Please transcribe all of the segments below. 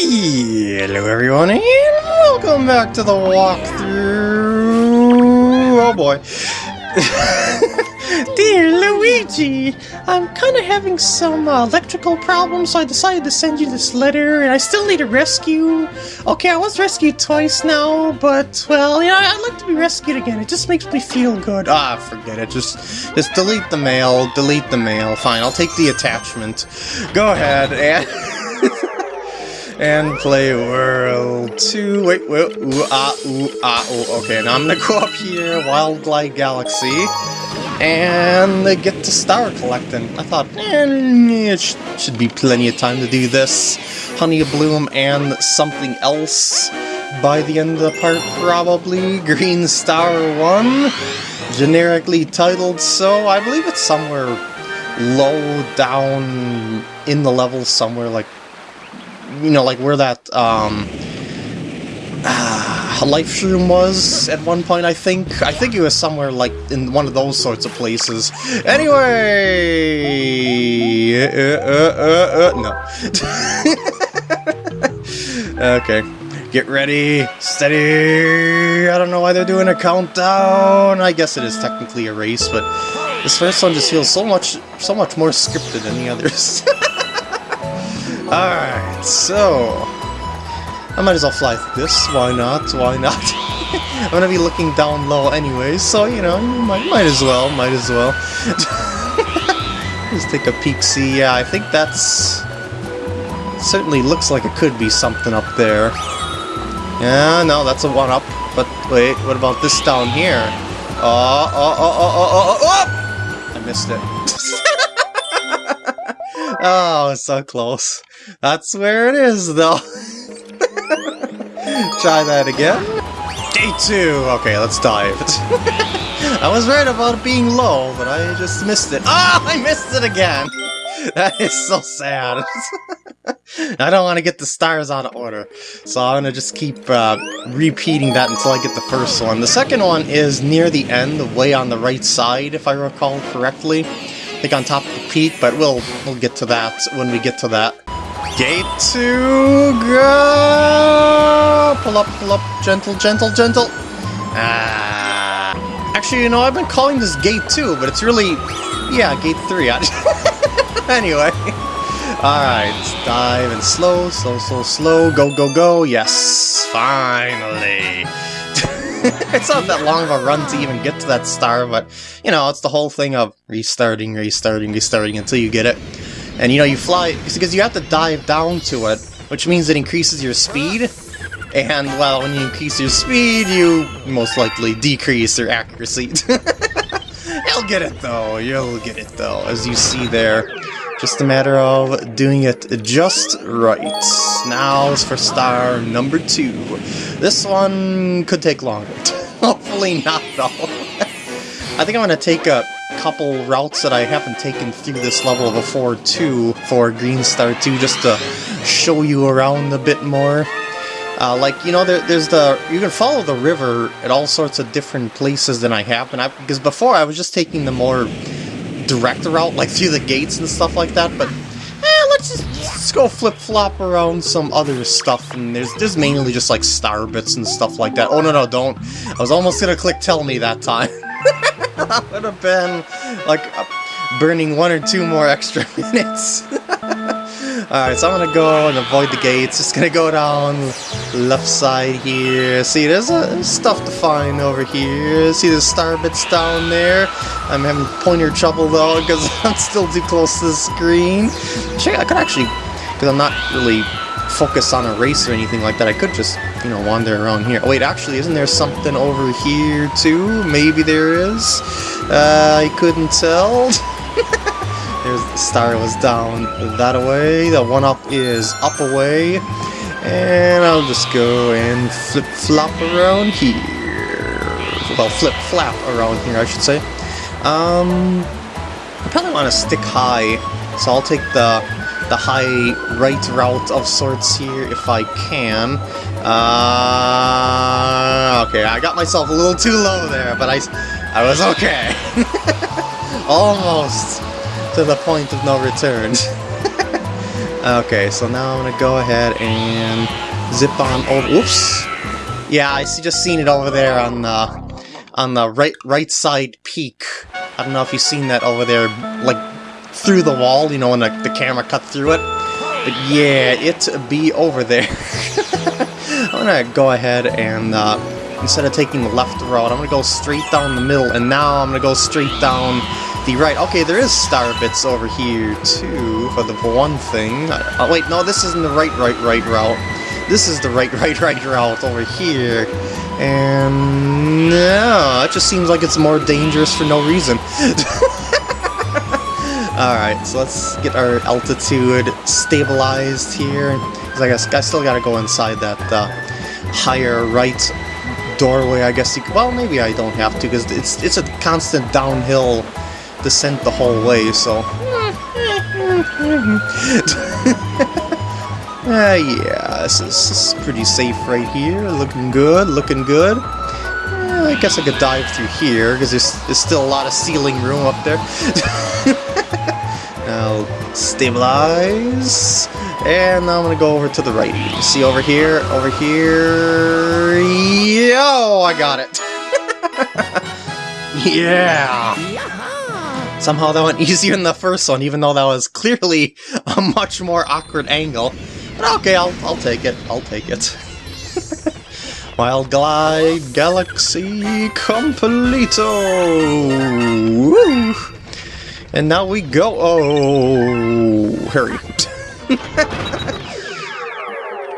Hello everyone and welcome back to the walkthrough. Oh boy. Dear Luigi, I'm kind of having some uh, electrical problems, so I decided to send you this letter, and I still need a rescue. Okay, I was rescued twice now, but, well, you know, I'd like to be rescued again. It just makes me feel good. Ah, forget it. Just, just delete the mail, delete the mail. Fine, I'll take the attachment. Go ahead, and... and play World 2. Wait, wait, ooh, ah, ooh, ah, ooh. Okay, now I'm gonna go up here, Wild Glide Galaxy, and get to star collecting. I thought, eh, it sh should be plenty of time to do this. Honey Bloom and something else by the end of the part, probably. Green Star 1, generically titled so. I believe it's somewhere low down in the level somewhere like you know, like where that um, uh, life shroom was at one point, I think. I think it was somewhere like in one of those sorts of places. Anyway, uh, uh, uh, uh no. okay. Get ready, steady. I don't know why they're doing a countdown. I guess it is technically a race, but this first one just feels so much, so much more scripted than the others. Alright, so... I might as well fly this, why not, why not? I'm gonna be looking down low anyways, so, you know, might, might as well, might as well. Let's take a peek, see, yeah, I think that's... Certainly looks like it could be something up there. Yeah, no, that's a one-up, but wait, what about this down here? Oh, oh, oh, oh, oh, oh, oh! I missed it. oh, so close. That's where it is, though. Try that again. Day two! Okay, let's dive. I was right about being low, but I just missed it. Ah, oh, I missed it again! That is so sad. I don't want to get the stars out of order, so I'm going to just keep uh, repeating that until I get the first one. The second one is near the end, the way on the right side, if I recall correctly. I think on top of the peak, but we'll, we'll get to that when we get to that. Gate 2, go! Pull up, pull up, gentle, gentle, gentle. Ah. Actually, you know, I've been calling this Gate 2, but it's really, yeah, Gate 3. anyway. Alright, dive and slow, slow, slow, slow, go, go, go, yes, finally. it's not that long of a run to even get to that star, but, you know, it's the whole thing of restarting, restarting, restarting until you get it. And you know, you fly, because you have to dive down to it, which means it increases your speed. And, well, when you increase your speed, you most likely decrease your accuracy. You'll get it, though. You'll get it, though, as you see there. Just a matter of doing it just right. Now is for star number two. This one could take longer. Hopefully not, though. I think I'm going to take a couple routes that I haven't taken through this level before too for Green Star 2 just to show you around a bit more. Uh, like, you know, there, there's the, you can follow the river at all sorts of different places than I have, and I, because before I was just taking the more direct route, like through the gates and stuff like that, but eh, let's just, let's go flip-flop around some other stuff, and there's, there's mainly just like star bits and stuff like that. Oh no, no, don't. I was almost gonna click tell me that time. that would have been like burning one or two more extra minutes. Alright, so I'm gonna go and avoid the gates. Just gonna go down left side here. See, there's, there's stuff to find over here. See the star bits down there? I'm having pointer trouble though because I'm still too close to the screen. Check, I could actually, because I'm not really focus on a race or anything like that. I could just, you know, wander around here. Oh, wait, actually, isn't there something over here, too? Maybe there is? Uh, I couldn't tell. There's the star was down that way. The one-up is up away. And I'll just go and flip-flop around here. Well, flip-flap around here, I should say. Um, I probably want to stick high, so I'll take the the high right route of sorts here if I can. Uh, okay, I got myself a little too low there, but I, I was okay. Almost to the point of no return. Okay, so now I'm gonna go ahead and zip on over. Yeah, I see, just seen it over there on the on the right right side peak. I don't know if you've seen that over there, like through the wall. You know, when the, the camera cut through it. But yeah, it be over there. I'm gonna go ahead and uh, instead of taking the left road, I'm gonna go straight down the middle, and now I'm gonna go straight down the right. Okay, there is star bits over here too, for the one thing. Oh, wait, no, this isn't the right, right, right route. This is the right, right, right route over here. And no, it just seems like it's more dangerous for no reason. Alright, so let's get our altitude stabilized here. Because I guess I still gotta go inside that uh, higher right doorway, I guess well, maybe I don't have to, because it's, it's a constant downhill descent the whole way, so... uh, yeah, this is, this is pretty safe right here, looking good, looking good. Uh, I guess I could dive through here, because there's, there's still a lot of ceiling room up there. Stabilize. And now I'm gonna go over to the right. See over here, over here. Yo, I got it. yeah. Somehow that went easier than the first one, even though that was clearly a much more awkward angle. But okay, I'll, I'll take it. I'll take it. Wild Glide Galaxy Completo! Woo! And now we go. Oh, hurry.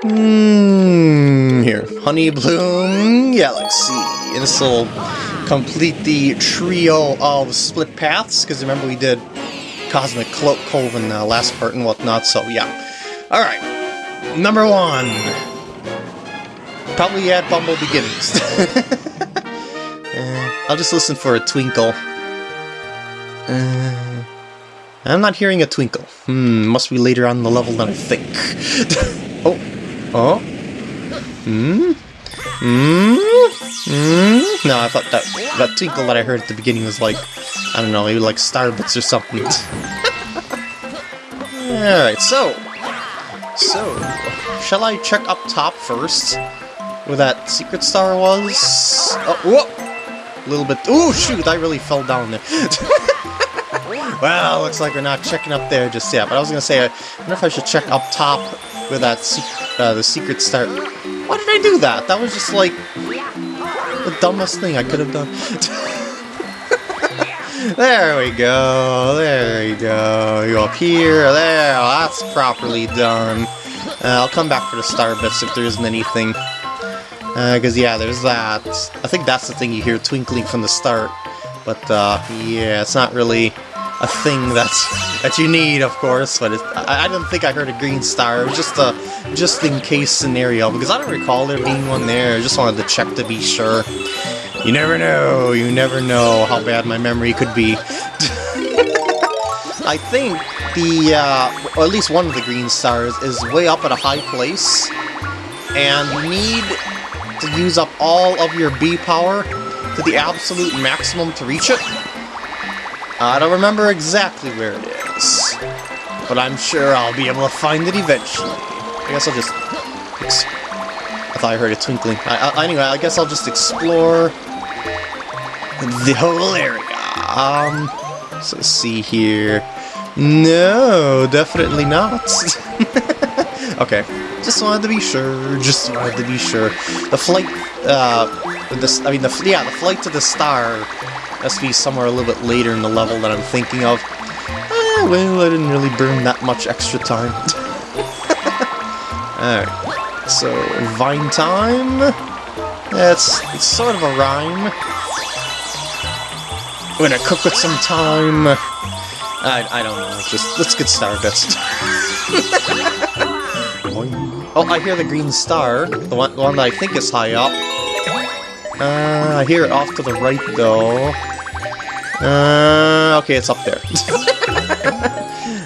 mm, here, Honey Bloom Galaxy. And this will complete the trio of split paths, because remember we did Cosmic Cloak Cove in the last part and whatnot, so yeah. Alright, number one. Probably at Bumble Beginnings. uh, I'll just listen for a twinkle. Uh, I'm not hearing a twinkle. Hmm, must be later on the level than I think. oh, oh, hmm, hmm, hmm. No, I thought that that twinkle that I heard at the beginning was like, I don't know, maybe like starbits or something. Alright, so, so, shall I check up top first? Where that secret star was? Oh, whoa! A little bit. Oh, shoot, I really fell down there. Well, looks like we're not checking up there just yet, but I was gonna say, I wonder if I should check up top with that uh, the secret start. Why did I do that? That was just like the dumbest thing I could have done. there we go, there we go. You up here, there, that's properly done. Uh, I'll come back for the star bits if there isn't anything. Because, uh, yeah, there's that. I think that's the thing you hear twinkling from the start. But, uh, yeah, it's not really a thing that's that you need, of course, but it, I, I didn't think I heard a green star. It was just a just in case scenario because I don't recall there being one there. I just wanted to check to be sure. You never know. You never know how bad my memory could be. I think the, uh, or at least one of the green stars, is way up at a high place, and you need to use up all of your bee power to the absolute maximum to reach it. I don't remember exactly where it is, but I'm sure I'll be able to find it eventually. I guess I'll just... I thought I heard a twinkling. I, I, anyway, I guess I'll just explore the whole area. Um, so let's see here. No, definitely not. okay, just wanted to be sure. Just wanted to be sure. The flight, uh, this, I mean, the yeah, the flight to the star to be somewhere a little bit later in the level that I'm thinking of. Eh, well, I didn't really burn that much extra time. Alright, so, Vine time? Yeah, it's, it's sort of a rhyme. We're gonna cook with some time. I, I don't know, just, let's get Stardust. oh, I hear the green star, the one, the one that I think is high up. Uh, I hear it off to the right, though. Uh, okay, it's up there.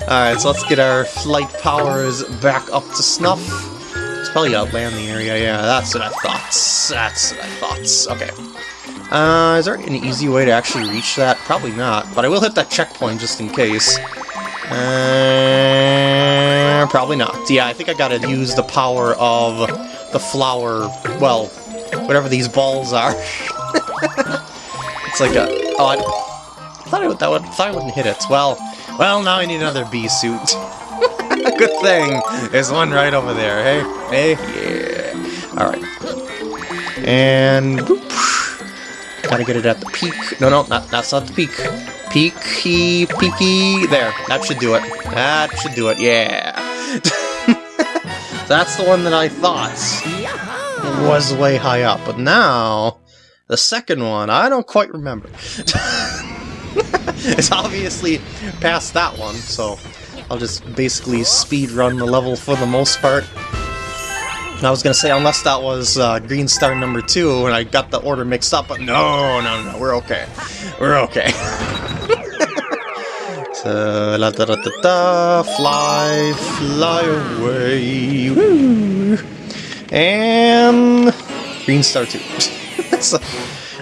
Alright, so let's get our flight powers back up to snuff. It's probably a landing area, yeah, that's what I thought. That's what I thought. Okay. Uh, is there an easy way to actually reach that? Probably not, but I will hit that checkpoint just in case. Uh, probably not. Yeah, I think I gotta use the power of the flower, well, whatever these balls are. it's like a... Oh, I, I thought I, would, that would, thought I wouldn't hit it. Well, well, now I need another bee suit. Good thing. There's one right over there, hey? Hey? Yeah. Alright. And... Boop. Gotta get it at the peak. No, no, not, that's not the peak. Peaky, peaky. There, that should do it. That should do it, yeah. that's the one that I thought was way high up. But now, the second one, I don't quite remember. it's obviously past that one, so I'll just basically speed run the level for the most part. I was gonna say, unless that was uh, Green Star number two, and I got the order mixed up, but no, no, no, we're okay. We're okay. so, la da da da da, fly, fly away, woo! And Green Star 2. so,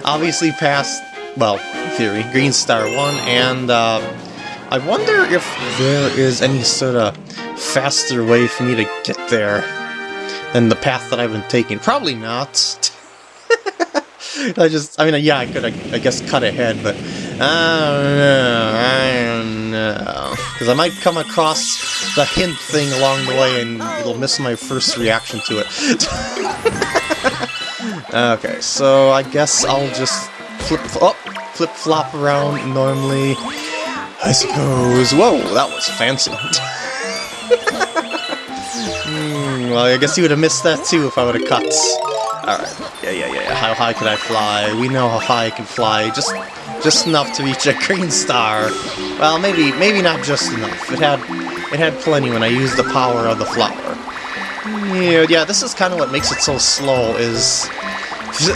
obviously past, well, theory, Green Star 1, and uh, I wonder if there is any sort of faster way for me to get there than the path that I've been taking. Probably not. I just, I mean, yeah, I could, I, I, guess, cut ahead, but I don't know, I. Because I might come across the hint thing along the way and it'll miss my first reaction to it. okay, so I guess I'll just flip, oh, flip-flop around normally. I suppose. Whoa, that was fancy. Hmm, well, I guess you would have missed that too if I would have cut. Alright, yeah, yeah, yeah, how high can I fly? We know how high I can fly, just just enough to reach a green star. Well, maybe maybe not just enough. It had it had plenty when I used the power of the flower. Yeah, yeah, this is kind of what makes it so slow, is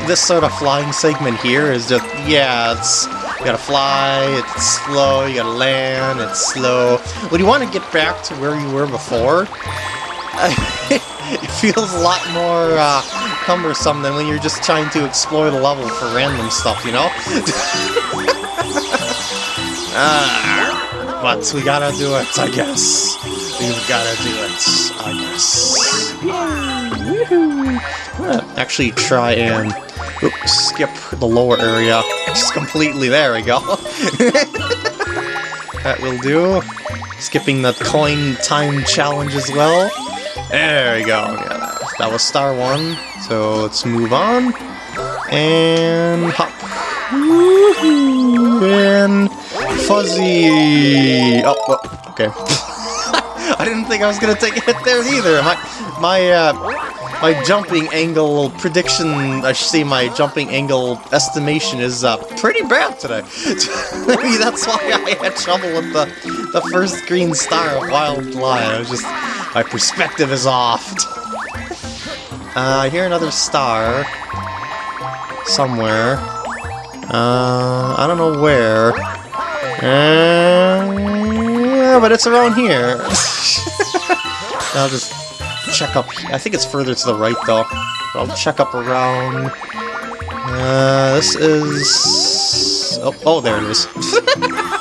this sort of flying segment here is just, yeah, it's, you gotta fly, it's slow, you gotta land, it's slow. When you want to get back to where you were before, it feels a lot more uh, cumbersome than when you're just trying to explore the level for random stuff, you know? uh, but we gotta do it, I guess. We've gotta do it, I guess. actually try and oops, skip the lower area just completely. There we go. that will do. Skipping the coin time challenge as well. There we go. Yeah, that, was star one. So let's move on. And hop. And fuzzy. Oh, oh okay. I didn't think I was gonna take a hit there either. My my uh, my jumping angle prediction, I should say my jumping angle estimation is uh, pretty bad today. Maybe that's why I had trouble with the the first green star of Wild Glide. I was just my perspective is off. Uh, I hear another star somewhere. Uh, I don't know where. Uh, but it's around here. I'll just check up. I think it's further to the right though. I'll check up around. Uh, this is. Oh, oh there it is.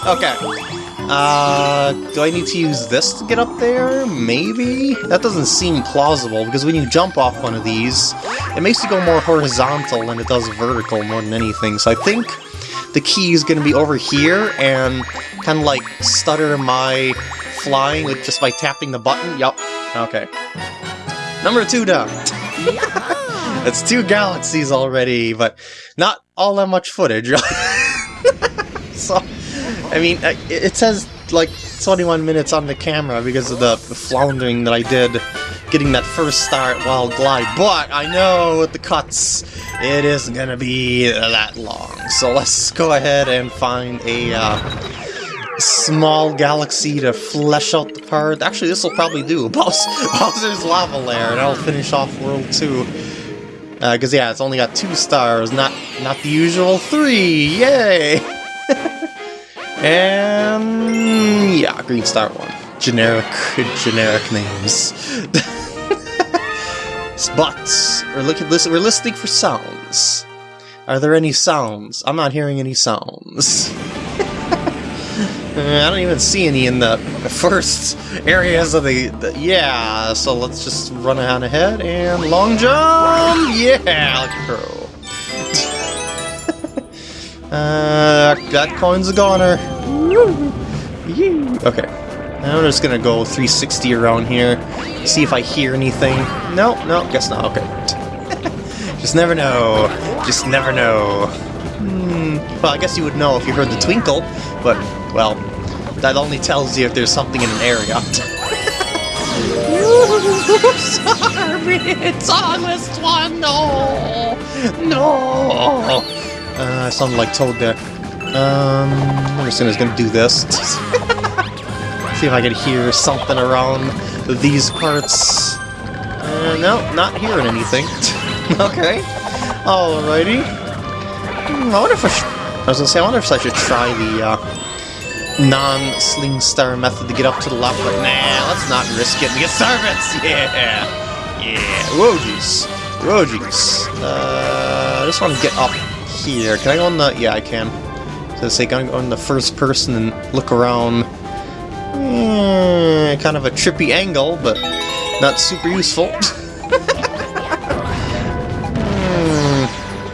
okay. Uh, do I need to use this to get up there? Maybe? That doesn't seem plausible, because when you jump off one of these, it makes you go more horizontal than it does vertical more than anything. So I think the key is going to be over here, and kind of like stutter my flying with just by tapping the button. Yup. Okay. Number two down. That's two galaxies already, but not all that much footage. so, I mean, it says like 21 minutes on the camera because of the floundering that I did getting that first start Wild Glide, but I know with the cuts it isn't gonna be that long. So let's go ahead and find a uh, small galaxy to flesh out the part. Actually, this will probably do. Bowser's Lava Lair, and I'll finish off World 2. Because, uh, yeah, it's only got two stars, not not the usual three! Yay! and... yeah, Green Star 1. Generic, generic names. but, we're, looking, we're listening for sounds. Are there any sounds? I'm not hearing any sounds. I don't even see any in the first areas of the, the yeah, so let's just run on ahead and long jump! Yeah, pro. Uh, that coin's a goner. Okay, I'm just gonna go 360 around here, see if I hear anything. No, no, guess not, okay. just never know, just never know. Hmm, well, I guess you would know if you heard the twinkle, but, well, that only tells you if there's something in an area. Sorry, it's on this one, no! No! Uh, I sounded like Toad there. Um, I'm just gonna do this. See if I can hear something around these parts. Uh, no, not hearing anything. okay. Alrighty. Hmm, I wonder if I. I was gonna say, I wonder if I should try the, uh, non-sling star method to get up to the left, but nah, let's not risk it. We get servants! Yeah! Yeah! Whoa, jeez. Whoa, jeez. Uh, I just want to get up here. Can I go on the... Yeah, I can. So say, can I go in the first person and look around? Eh, kind of a trippy angle, but not super useful.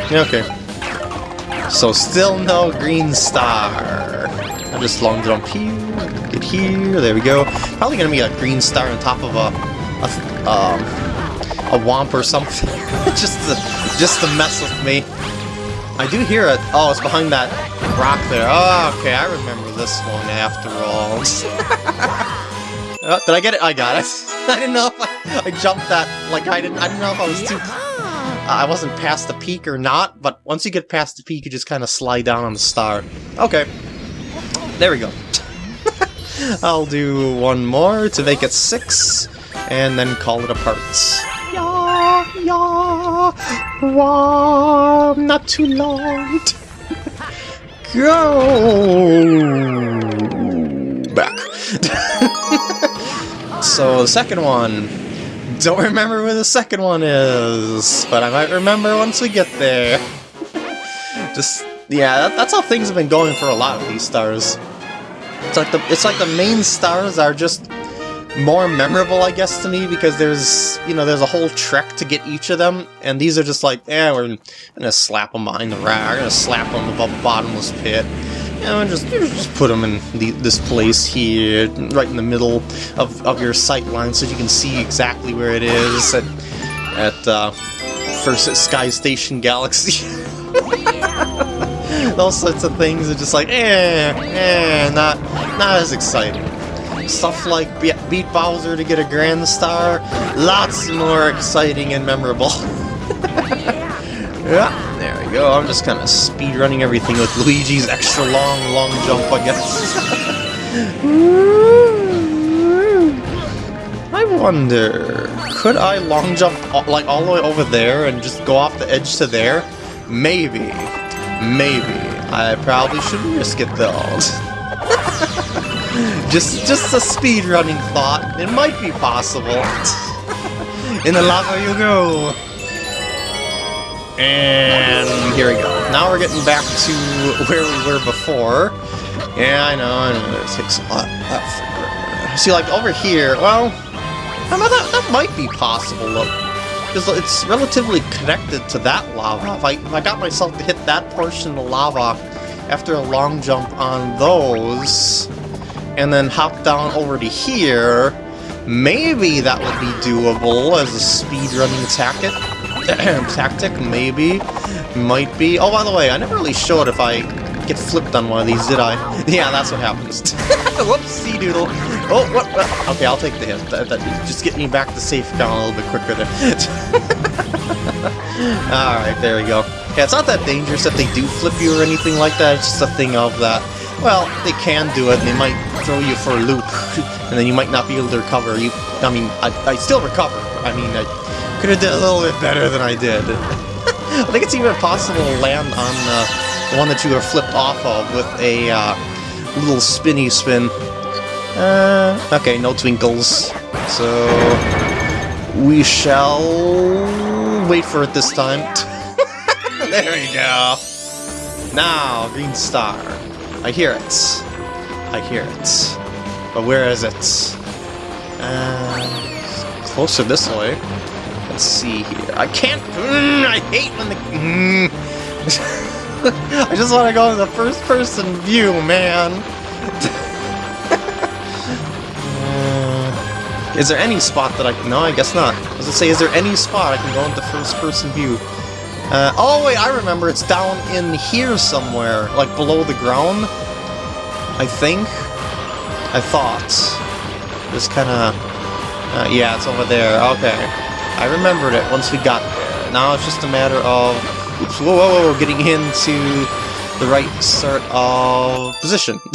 hmm. Okay. So still no green star. I'll just long jump here, get here, there we go. Probably gonna be a green star on top of a, a um, a Whomp or something, just to just to mess with me. I do hear it. Oh, it's behind that rock there. Oh, okay, I remember this one after all. oh, did I get it? I got it. I didn't know if I, I jumped that. Like I didn't. I didn't know if I was too. Uh, I wasn't past the peak or not, but once you get past the peak, you just kind of slide down on the star. Okay. There we go. I'll do one more to make it six, and then call it a parts. Yeah, wow, not too long. Go back. so the second one, don't remember where the second one is, but I might remember once we get there. Just yeah, that, that's how things have been going for a lot of these stars. It's like the it's like the main stars are just more memorable, I guess, to me because there's you know there's a whole trek to get each of them, and these are just like, eh, we're gonna slap them behind the rack, we're gonna slap them above a bottomless pit, and just just put them in the, this place here, right in the middle of of your sight line, so you can see exactly where it is at at uh, first at Sky Station Galaxy. Those sorts of things are just like, eh, eh, not, not as exciting. Stuff like Be Beat Bowser to get a Grand Star, lots more exciting and memorable. yeah, there we go. I'm just kind of speed running everything with Luigi's extra long, long jump, I guess. I wonder, could I long jump uh, like all the way over there and just go off the edge to there? Maybe. Maybe. I probably shouldn't risk it though. just just a speed running thought. It might be possible. In the lava you go. And here we go. Now we're getting back to where we were before. Yeah, I know, I know, it takes a lot. See, like, over here, well, I mean, that, that might be possible, because it's relatively connected to that lava. If I, if I got myself to hit that portion of lava after a long jump on those, and then hop down over to here, maybe that would be doable as a speedrunning tactic. tactic, maybe. Might be. Oh, by the way, I never really showed if I get flipped on one of these, did I? yeah, that's what happens. Whoopsie doodle. Oh, what, what? Okay, I'll take the hit. That, that, just get me back to safe down a little bit quicker there. Alright, there we go. Yeah, it's not that dangerous if they do flip you or anything like that. It's just a thing of that. Well, they can do it, and they might throw you for a loop, and then you might not be able to recover. You, I mean, I, I still recover. I mean, I could have done a little bit better than I did. I think it's even possible to land on uh, the one that you were flipped off of with a uh, little spinny spin. Uh, okay, no twinkles. So we shall wait for it this time. there we go. Now, green star. I hear it. I hear it. But where is it? Uh, closer this way. Let's see here. I can't... Mm, I hate when the... Mm. I just want to go in the first-person view, man. uh, is there any spot that I can... No, I guess not. I was going to say, is there any spot I can go into first-person view? Uh, oh, wait, I remember. It's down in here somewhere. Like, below the ground. I think. I thought. Just kind of... Uh, yeah, it's over there. Okay. I remembered it once we got there. Now it's just a matter of... Oops, whoa, whoa, whoa, getting into the right sort of position.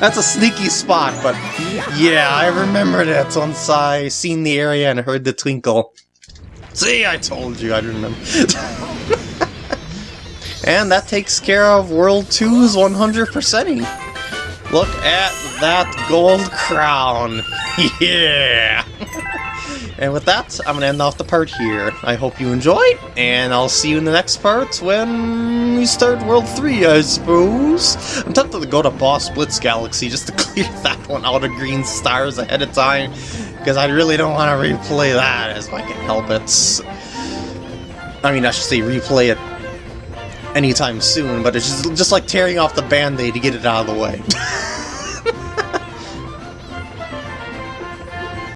That's a sneaky spot, but yeah, I remembered it once I seen the area and heard the twinkle. See, I told you I'd remember. and that takes care of World 2's 100%ing. Look at that gold crown. yeah! and with that, I'm gonna end off the part here. I hope you enjoyed, and I'll see you in the next part when we start World 3, I suppose. I'm tempted to go to Boss Blitz Galaxy just to clear that one out of green stars ahead of time, because I really don't want to replay that as I can help it. I mean, I should say replay it anytime soon, but it's just, just like tearing off the band-aid to get it out of the way.